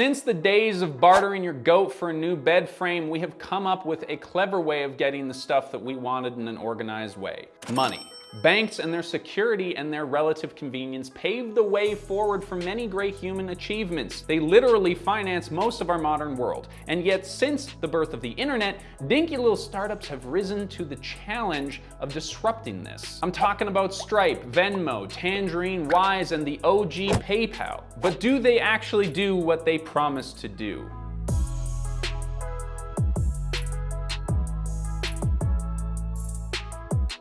Since the days of bartering your goat for a new bed frame, we have come up with a clever way of getting the stuff that we wanted in an organized way. Money. Banks and their security and their relative convenience paved the way forward for many great human achievements. They literally finance most of our modern world. And yet since the birth of the internet, dinky little startups have risen to the challenge of disrupting this. I'm talking about Stripe, Venmo, Tangerine, Wise, and the OG PayPal. But do they actually do what they promise to do?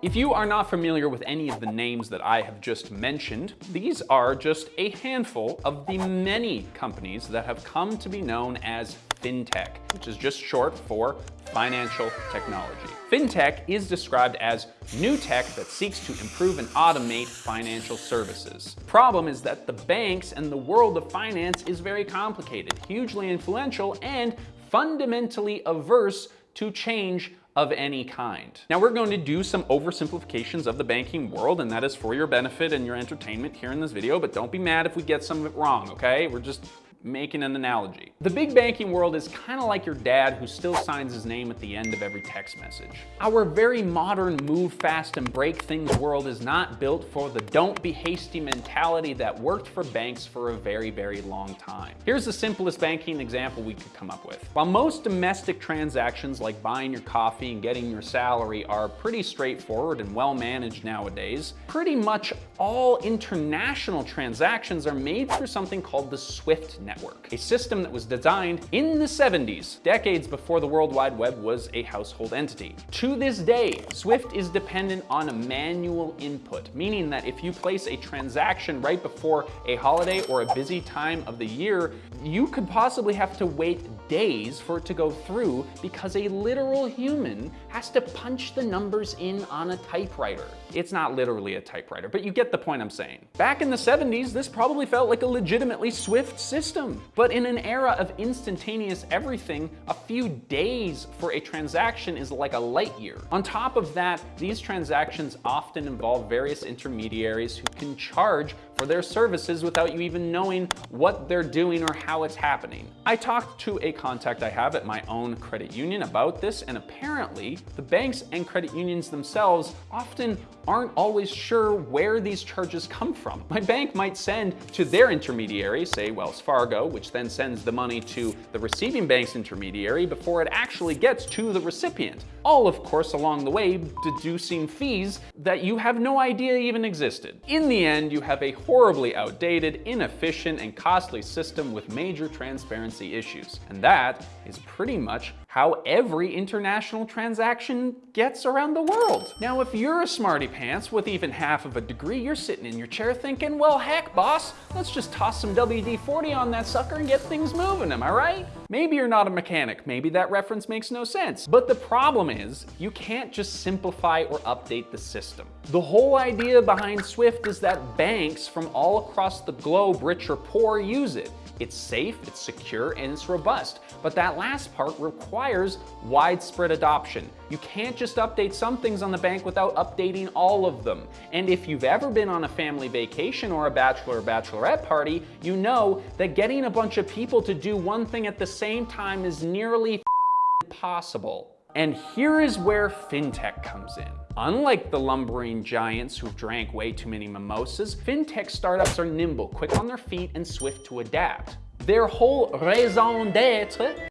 If you are not familiar with any of the names that I have just mentioned, these are just a handful of the many companies that have come to be known as FinTech, which is just short for financial technology. FinTech is described as new tech that seeks to improve and automate financial services. Problem is that the banks and the world of finance is very complicated, hugely influential, and fundamentally averse to change of any kind. Now we're going to do some oversimplifications of the banking world and that is for your benefit and your entertainment here in this video, but don't be mad if we get some of it wrong, okay? We're just making an analogy. The big banking world is kind of like your dad who still signs his name at the end of every text message. Our very modern move fast and break things world is not built for the don't be hasty mentality that worked for banks for a very, very long time. Here's the simplest banking example we could come up with. While most domestic transactions like buying your coffee and getting your salary are pretty straightforward and well managed nowadays, pretty much all international transactions are made through something called the SWIFT network, a system that was designed in the 70s, decades before the World Wide Web was a household entity. To this day, SWIFT is dependent on a manual input, meaning that if you place a transaction right before a holiday or a busy time of the year, you could possibly have to wait days for it to go through because a literal human has to punch the numbers in on a typewriter. It's not literally a typewriter, but you get the point I'm saying. Back in the 70s, this probably felt like a legitimately swift system. But in an era of instantaneous everything, a few days for a transaction is like a light year. On top of that, these transactions often involve various intermediaries who can charge for their services without you even knowing what they're doing or how it's happening. I talked to a contact I have at my own credit union about this, and apparently the banks and credit unions themselves often aren't always sure where these charges come from. My bank might send to their intermediary, say Wells Fargo, which then sends the money to the receiving bank's intermediary before it actually gets to the recipient. All of course along the way deducing fees that you have no idea even existed. In the end, you have a horribly outdated, inefficient, and costly system with major transparency issues. And that is pretty much how every international transaction gets around the world. Now, if you're a smarty pants with even half of a degree, you're sitting in your chair thinking, well, heck, boss, let's just toss some WD-40 on that sucker and get things moving, am I right? Maybe you're not a mechanic, maybe that reference makes no sense. But the problem is, you can't just simplify or update the system. The whole idea behind Swift is that banks from all across the globe, rich or poor, use it. It's safe, it's secure, and it's robust. But that last part requires widespread adoption. You can't just update some things on the bank without updating all of them. And if you've ever been on a family vacation or a bachelor or bachelorette party, you know that getting a bunch of people to do one thing at the same time is nearly impossible. And here is where fintech comes in. Unlike the lumbering giants who've drank way too many mimosas, fintech startups are nimble, quick on their feet, and swift to adapt. Their whole raison d'etre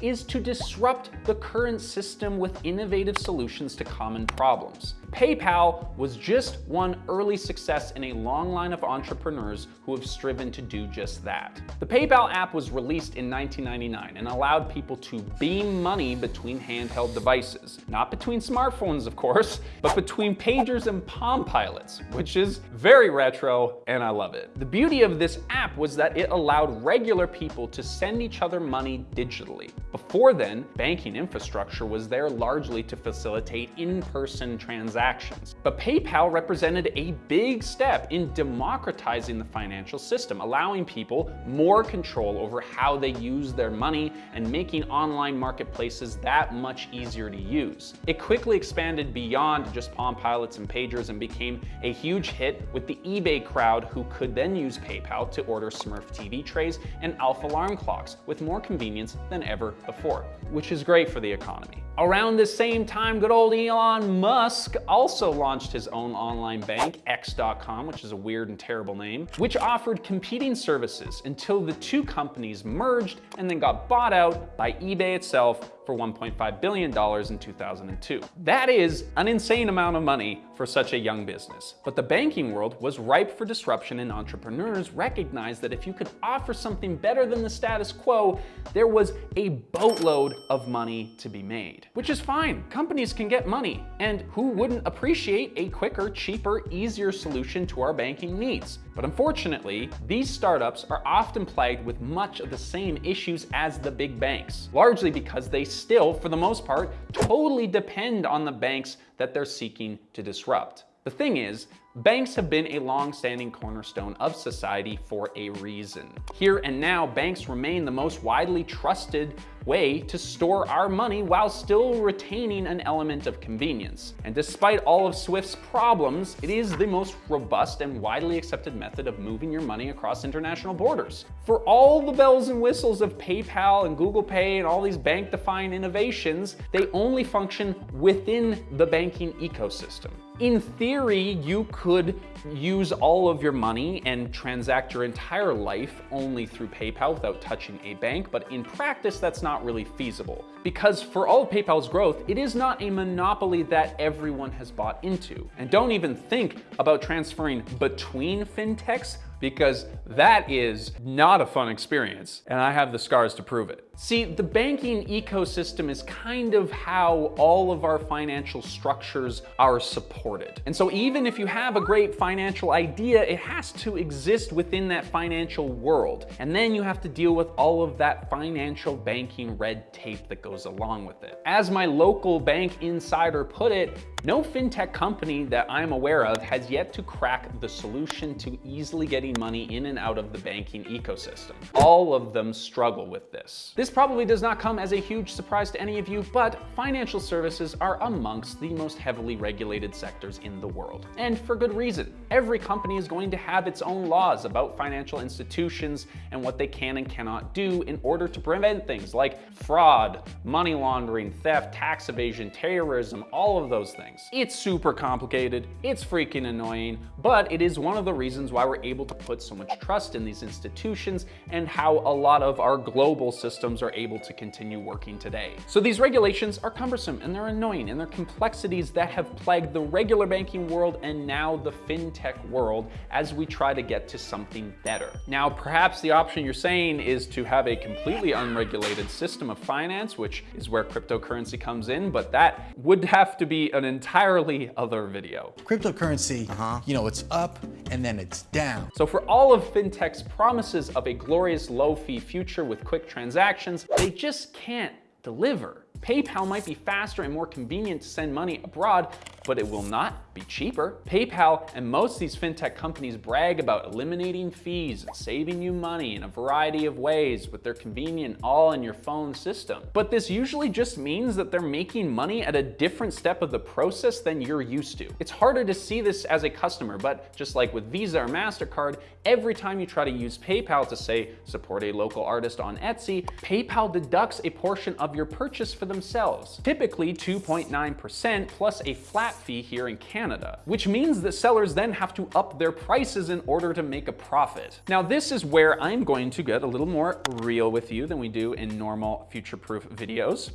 is to disrupt the current system with innovative solutions to common problems. PayPal was just one early success in a long line of entrepreneurs who have striven to do just that. The PayPal app was released in 1999 and allowed people to beam money between handheld devices. Not between smartphones, of course, but between pagers and Palm Pilots, which is very retro and I love it. The beauty of this app was that it allowed regular people to send each other money digitally. Before then, banking infrastructure was there largely to facilitate in-person transactions transactions. But PayPal represented a big step in democratizing the financial system, allowing people more control over how they use their money and making online marketplaces that much easier to use. It quickly expanded beyond just Palm Pilots and pagers and became a huge hit with the eBay crowd who could then use PayPal to order Smurf TV trays and Alf alarm clocks with more convenience than ever before, which is great for the economy. Around the same time, good old Elon Musk also launched his own online bank, X.com, which is a weird and terrible name, which offered competing services until the two companies merged and then got bought out by eBay itself for $1.5 billion in 2002. That is an insane amount of money for such a young business. But the banking world was ripe for disruption and entrepreneurs recognized that if you could offer something better than the status quo, there was a boatload of money to be made. Which is fine, companies can get money, and who wouldn't appreciate a quicker, cheaper, easier solution to our banking needs? But unfortunately, these startups are often plagued with much of the same issues as the big banks, largely because they still, for the most part, totally depend on the banks that they're seeking to disrupt. The thing is, banks have been a long-standing cornerstone of society for a reason. Here and now, banks remain the most widely trusted way to store our money while still retaining an element of convenience. And despite all of Swift's problems, it is the most robust and widely accepted method of moving your money across international borders. For all the bells and whistles of PayPal and Google Pay and all these bank-defying innovations, they only function within the banking ecosystem. In theory, you could use all of your money and transact your entire life only through PayPal without touching a bank, but in practice, that's not really feasible. Because for all of PayPal's growth, it is not a monopoly that everyone has bought into. And don't even think about transferring between fintechs because that is not a fun experience, and I have the scars to prove it. See, the banking ecosystem is kind of how all of our financial structures are supported. And so even if you have a great financial idea, it has to exist within that financial world. And then you have to deal with all of that financial banking red tape that goes along with it. As my local bank insider put it, no fintech company that I'm aware of has yet to crack the solution to easily getting money in and out of the banking ecosystem. All of them struggle with this. This probably does not come as a huge surprise to any of you, but financial services are amongst the most heavily regulated sectors in the world. And for good reason. Every company is going to have its own laws about financial institutions and what they can and cannot do in order to prevent things like fraud, money laundering, theft, tax evasion, terrorism, all of those things. It's super complicated, it's freaking annoying, but it is one of the reasons why we're able to put so much trust in these institutions and how a lot of our global systems systems are able to continue working today. So these regulations are cumbersome and they're annoying and they're complexities that have plagued the regular banking world and now the fintech world as we try to get to something better. Now, perhaps the option you're saying is to have a completely unregulated system of finance, which is where cryptocurrency comes in, but that would have to be an entirely other video. Cryptocurrency, uh -huh. you know, it's up and then it's down. So for all of fintech's promises of a glorious low fee future with quick transactions, transactions, they just can't deliver. PayPal might be faster and more convenient to send money abroad, but it will not be cheaper. PayPal and most of these fintech companies brag about eliminating fees and saving you money in a variety of ways with their convenient all in your phone system. But this usually just means that they're making money at a different step of the process than you're used to. It's harder to see this as a customer, but just like with Visa or MasterCard, every time you try to use PayPal to say support a local artist on Etsy, PayPal deducts a portion of your purchase for themselves, typically 2.9% plus a flat fee here in Canada, which means that sellers then have to up their prices in order to make a profit. Now, this is where I'm going to get a little more real with you than we do in normal future-proof videos.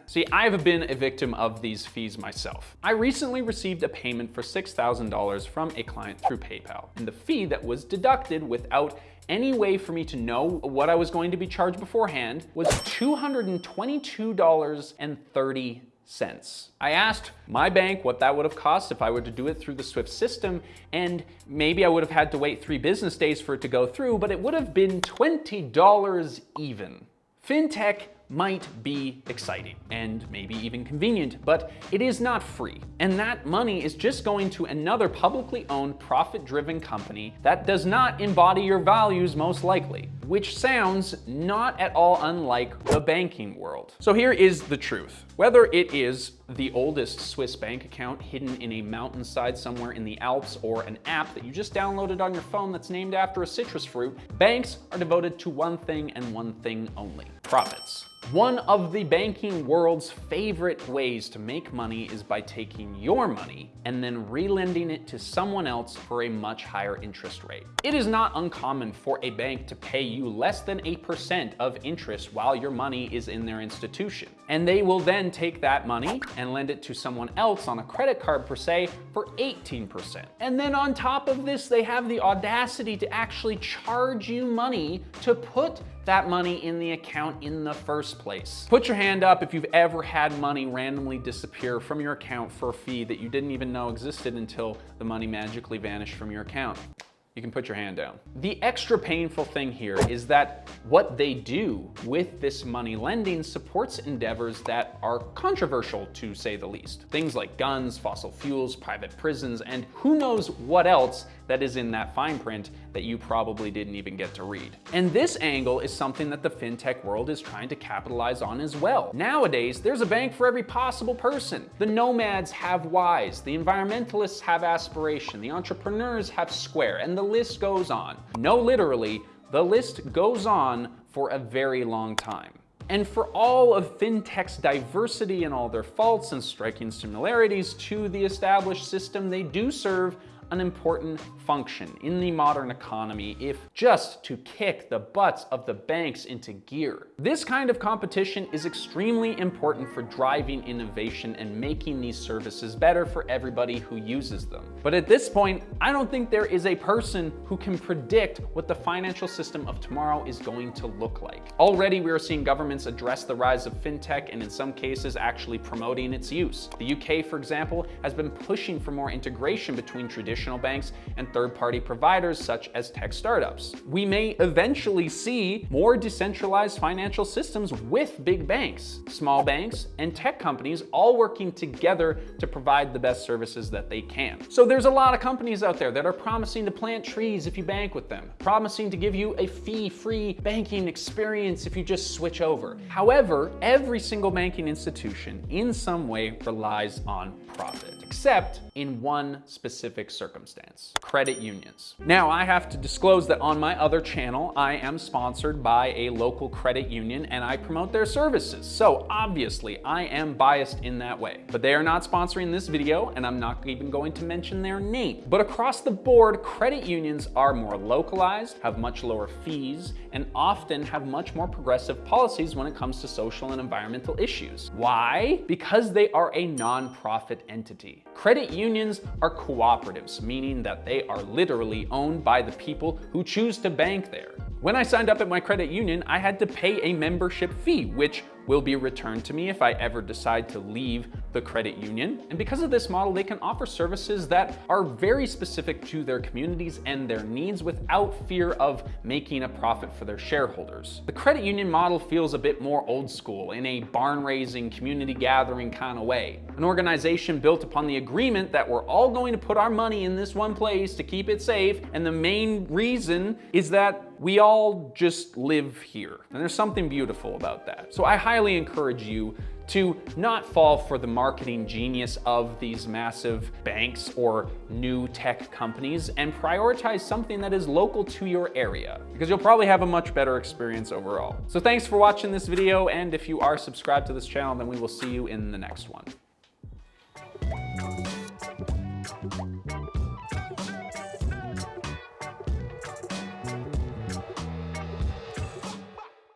See, I've been a victim of these fees myself. I recently received a payment for $6,000 from a client through PayPal, and the fee that was deducted without any way for me to know what I was going to be charged beforehand was $222.30 cents. I asked my bank what that would have cost if I were to do it through the SWIFT system, and maybe I would have had to wait three business days for it to go through, but it would have been $20 even. FinTech might be exciting and maybe even convenient, but it is not free. And that money is just going to another publicly owned profit-driven company that does not embody your values most likely which sounds not at all unlike the banking world. So here is the truth. Whether it is the oldest Swiss bank account hidden in a mountainside somewhere in the Alps or an app that you just downloaded on your phone that's named after a citrus fruit, banks are devoted to one thing and one thing only, profits. One of the banking world's favorite ways to make money is by taking your money and then relending it to someone else for a much higher interest rate. It is not uncommon for a bank to pay you less than 8% of interest while your money is in their institution. And they will then take that money and lend it to someone else on a credit card per se for 18%. And then on top of this, they have the audacity to actually charge you money to put that money in the account in the first place. Put your hand up if you've ever had money randomly disappear from your account for a fee that you didn't even know existed until the money magically vanished from your account you can put your hand down. The extra painful thing here is that what they do with this money lending supports endeavors that are controversial to say the least. Things like guns, fossil fuels, private prisons, and who knows what else that is in that fine print that you probably didn't even get to read. And this angle is something that the fintech world is trying to capitalize on as well. Nowadays, there's a bank for every possible person. The nomads have Wise, the environmentalists have Aspiration, the entrepreneurs have Square, and the list goes on. No, literally, the list goes on for a very long time. And for all of fintech's diversity and all their faults and striking similarities to the established system, they do serve an important function in the modern economy if just to kick the butts of the banks into gear. This kind of competition is extremely important for driving innovation and making these services better for everybody who uses them. But at this point, I don't think there is a person who can predict what the financial system of tomorrow is going to look like. Already we are seeing governments address the rise of fintech and in some cases actually promoting its use. The UK, for example, has been pushing for more integration between traditional traditional banks and third-party providers such as tech startups. We may eventually see more decentralized financial systems with big banks, small banks, and tech companies all working together to provide the best services that they can. So there's a lot of companies out there that are promising to plant trees if you bank with them, promising to give you a fee-free banking experience if you just switch over. However, every single banking institution in some way relies on profit, except in one specific circumstance, credit unions. Now, I have to disclose that on my other channel, I am sponsored by a local credit union and I promote their services. So obviously, I am biased in that way. But they are not sponsoring this video and I'm not even going to mention their name. But across the board, credit unions are more localized, have much lower fees, and often have much more progressive policies when it comes to social and environmental issues. Why? Because they are a nonprofit entity. Credit unions are cooperatives, meaning that they are literally owned by the people who choose to bank there. When I signed up at my credit union, I had to pay a membership fee, which will be returned to me if I ever decide to leave the credit union. And because of this model, they can offer services that are very specific to their communities and their needs without fear of making a profit for their shareholders. The credit union model feels a bit more old school in a barn raising, community gathering kind of way. An organization built upon the agreement that we're all going to put our money in this one place to keep it safe. And the main reason is that we all just live here. And there's something beautiful about that. So I highly encourage you to not fall for the marketing genius of these massive banks or new tech companies and prioritize something that is local to your area because you'll probably have a much better experience overall. So thanks for watching this video and if you are subscribed to this channel then we will see you in the next one.